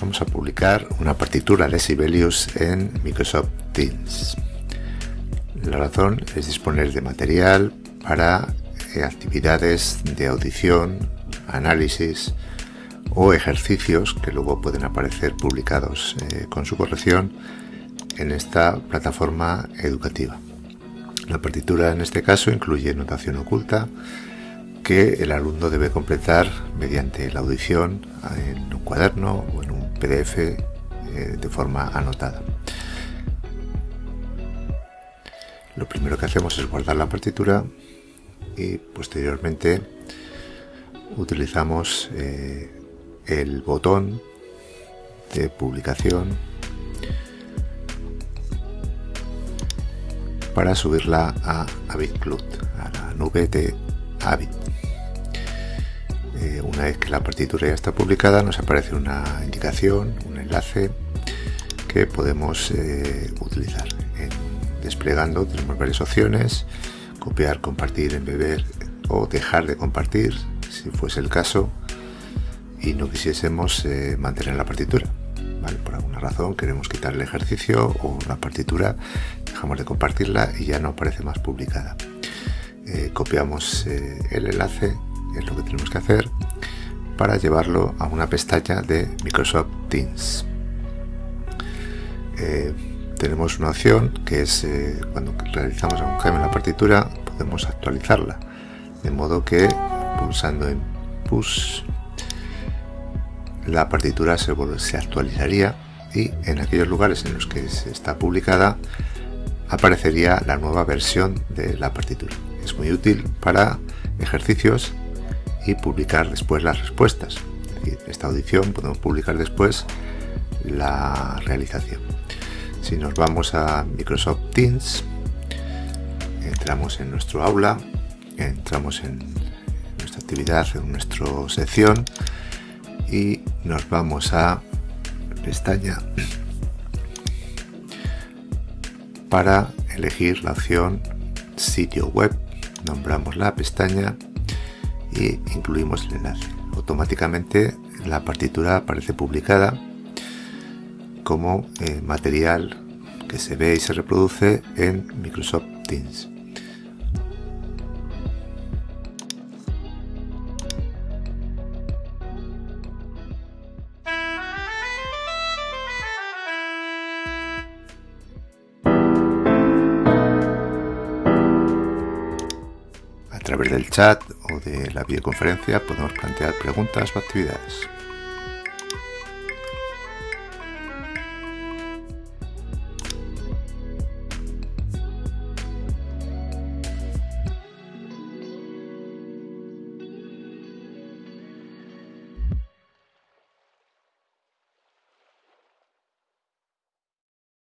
Vamos a publicar una partitura de Sibelius en Microsoft Teams. La razón es disponer de material para eh, actividades de audición, análisis o ejercicios que luego pueden aparecer publicados eh, con su corrección en esta plataforma educativa. La partitura en este caso incluye notación oculta que el alumno debe completar mediante la audición en un cuaderno o en PDF eh, de forma anotada. Lo primero que hacemos es guardar la partitura y posteriormente utilizamos eh, el botón de publicación para subirla a AvidCloud, a la nube de Avid. Eh, una vez que la partitura ya está publicada nos aparece una indicación, un enlace que podemos eh, utilizar. desplegando tenemos varias opciones, copiar, compartir, embeber o dejar de compartir si fuese el caso y no quisiésemos eh, mantener la partitura. Por alguna razón queremos quitar el ejercicio o la partitura, dejamos de compartirla y ya no aparece más publicada. Copiamos el enlace, es lo que tenemos que hacer, para llevarlo a una pestaña de Microsoft Teams. tenemos una opción que es cuando realizamos algún cambio en la partitura podemos actualizarla de modo que pulsando en push la partitura se, se actualizaría y en aquellos lugares en los que se está publicada aparecería la nueva versión de la partitura. Es muy útil para ejercicios y publicar después las respuestas. esta audición podemos publicar después la realización. Si nos vamos a Microsoft Teams, entramos en nuestro aula, entramos en nuestra actividad, en nuestra sección y nos vamos a pestaña para elegir la opción sitio web nombramos la pestaña y incluimos el enlace. Automáticamente la partitura aparece publicada como eh, material que se ve y se reproduce en Microsoft Teams través del chat o de la videoconferencia podemos plantear preguntas o actividades.